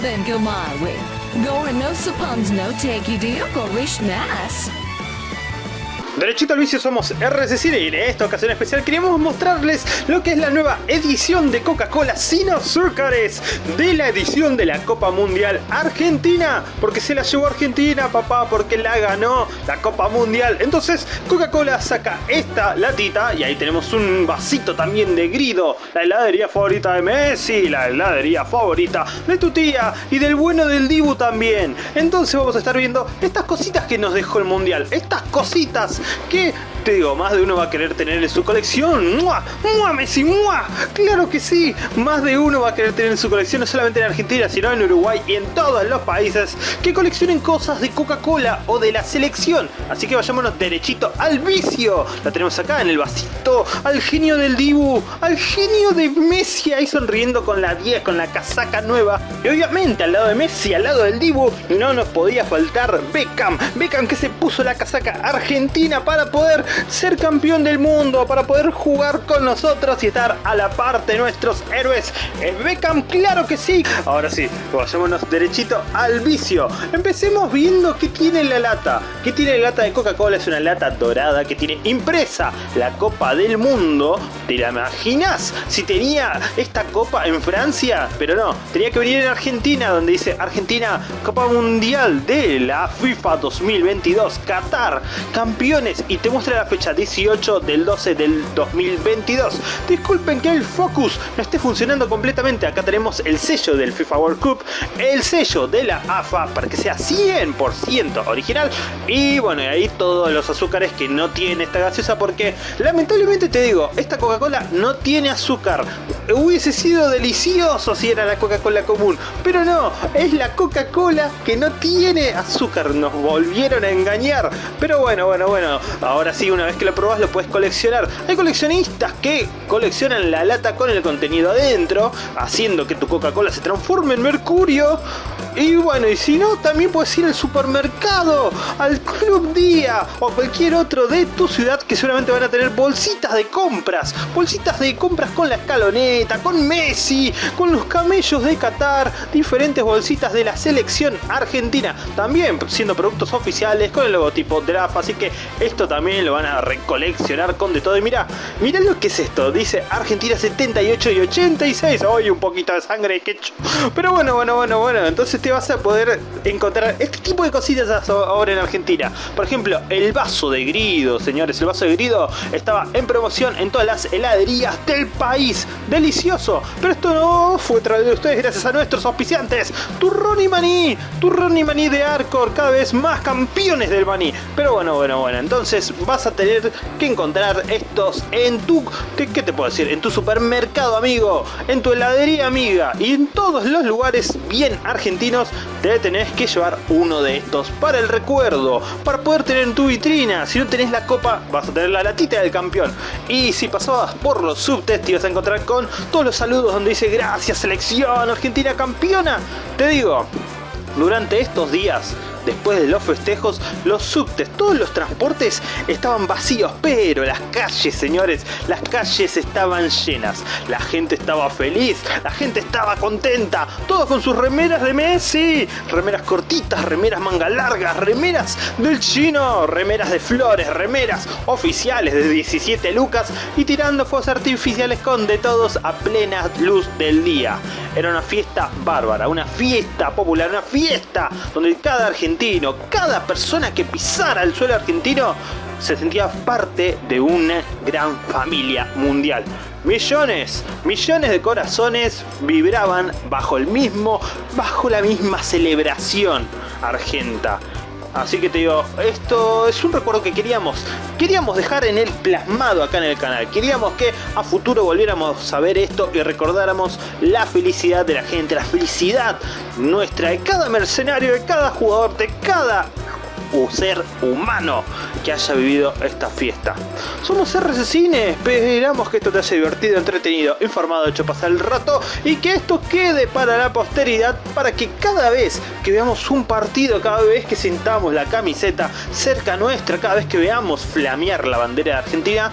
then go my way. Going no suppons no take you deal go wish nice. Derechito al vicio somos RC y en esta ocasión especial queremos mostrarles lo que es la nueva edición de Coca-Cola sin azúcares de la edición de la Copa Mundial Argentina. Porque se la llevó Argentina papá porque la ganó la Copa Mundial entonces Coca-Cola saca esta latita y ahí tenemos un vasito también de grido la heladería favorita de Messi la heladería favorita de tu tía y del bueno del Dibu también. Entonces vamos a estar viendo estas cositas que nos dejó el Mundial estas cositas que te digo, más de uno va a querer tener en su colección. ¡Mua! ¡Mua, Messi! ¡Mua! ¡Claro que sí! Más de uno va a querer tener en su colección, no solamente en Argentina, sino en Uruguay y en todos los países que coleccionen cosas de Coca-Cola o de la selección. Así que vayámonos derechito al vicio. La tenemos acá en el vasito, al genio del Dibu, al genio de Messi ahí sonriendo con la 10, con la casaca nueva. Y obviamente al lado de Messi, al lado del Dibu, no nos podía faltar Beckham. Beckham que se puso la casaca argentina para poder ser campeón del mundo, para poder jugar con nosotros y estar a la parte de nuestros héroes. ¿Es Beckham? ¡Claro que sí! Ahora sí, vayámonos derechito al vicio. Empecemos viendo qué tiene la lata. ¿Qué tiene la lata de Coca-Cola? Es una lata dorada que tiene impresa la Copa del Mundo. ¿Te la imaginas? Si tenía esta copa en Francia, pero no, tenía que venir en Argentina, donde dice Argentina, Copa Mundial de la FIFA 2022, Qatar, campeones, y te muestra la fecha 18 del 12 del 2022. Disculpen que el Focus no esté funcionando completamente. Acá tenemos el sello del FIFA World Cup, el sello de la AFA para que sea 100% original. Y bueno, y ahí todos los azúcares que no tiene esta gaseosa porque lamentablemente te digo, esta Coca-Cola no tiene azúcar. Hubiese sido delicioso si era la Coca-Cola común, pero no, es la Coca-Cola que no tiene azúcar. Nos volvieron a engañar. Pero bueno, bueno, bueno, ahora sí, una vez que lo probás lo puedes coleccionar. Hay coleccionistas que coleccionan la lata con el contenido adentro, haciendo que tu Coca-Cola se transforme en mercurio. Y bueno, y si no, también puedes ir al supermercado, al Club Día o a cualquier otro de tu ciudad que seguramente van a tener bolsitas de compras. Bolsitas de compras con la con Messi, con los camellos de Qatar, diferentes bolsitas de la selección argentina. También siendo productos oficiales con el logotipo AFA. Así que esto también lo van a recoleccionar con de todo. Y mira, mira lo que es esto. Dice Argentina 78 y 86. Hoy un poquito de sangre ketchup. Pero bueno, bueno, bueno, bueno. Entonces te vas a poder encontrar este tipo de cositas ahora en Argentina. Por ejemplo, el vaso de grido, señores. El vaso de grido estaba en promoción en todas las heladerías del país. Delicioso. Pero esto no fue traído de ustedes gracias a nuestros auspiciantes. Turrón y maní. Turrón y maní de Arcor. Cada vez más campeones del maní. Pero bueno, bueno, bueno. Entonces vas a tener que encontrar estos en tu... ¿qué, ¿Qué te puedo decir? En tu supermercado, amigo. En tu heladería, amiga. Y en todos los lugares bien argentinos te tenés que llevar uno de estos para el recuerdo. Para poder tener en tu vitrina. Si no tenés la copa, vas a tener la latita del campeón. Y si pasabas por los subtes, te ibas a encontrar con todos los saludos donde dice gracias selección argentina campeona. Te digo, durante estos días Después de los festejos, los subtes, todos los transportes estaban vacíos, pero las calles, señores, las calles estaban llenas. La gente estaba feliz, la gente estaba contenta, todos con sus remeras de Messi, remeras cortitas, remeras manga largas, remeras del chino, remeras de flores, remeras oficiales de 17 lucas y tirando fuegos artificiales con de todos a plena luz del día. Era una fiesta bárbara, una fiesta popular, una fiesta donde cada argentino, cada persona que pisara el suelo argentino se sentía parte de una gran familia mundial. Millones, millones de corazones vibraban bajo el mismo, bajo la misma celebración argenta. Así que te digo, esto es un recuerdo que queríamos, queríamos dejar en el plasmado acá en el canal. Queríamos que a futuro volviéramos a ver esto y recordáramos la felicidad de la gente, la felicidad nuestra, de cada mercenario, de cada jugador, de cada ser humano que haya vivido esta fiesta. Somos RC Cine, esperamos que esto te haya divertido, entretenido, informado, hecho pasar el rato y que esto quede para la posteridad para que cada vez que veamos un partido, cada vez que sintamos la camiseta cerca nuestra, cada vez que veamos flamear la bandera de Argentina,